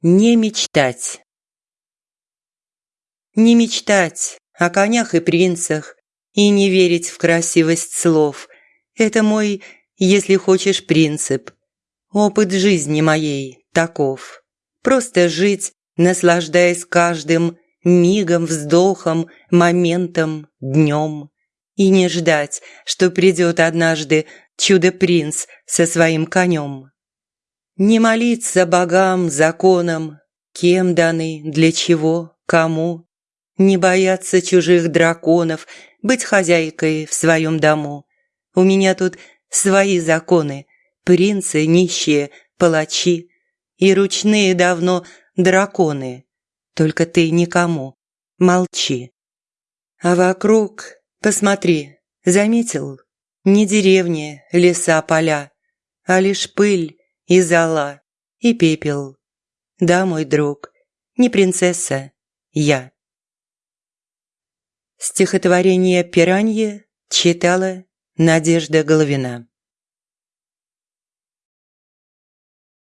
Не мечтать. Не мечтать о конях и принцах и не верить в красивость слов. Это мой, если хочешь, принцип. Опыт жизни моей таков. Просто жить, наслаждаясь каждым мигом, вздохом, моментом, днем. И не ждать, что придет однажды чудо-принц со своим конем. Не молиться богам, законам, кем даны, для чего, кому. Не бояться чужих драконов, быть хозяйкой в своем дому. У меня тут свои законы, принцы нищие, палачи и ручные давно драконы. Только ты никому, молчи. А вокруг, посмотри, заметил? Не деревни, леса, поля, а лишь пыль, и зола, и пепел. Да, мой друг, не принцесса, я. Стихотворение «Пиранье» читала Надежда Головина.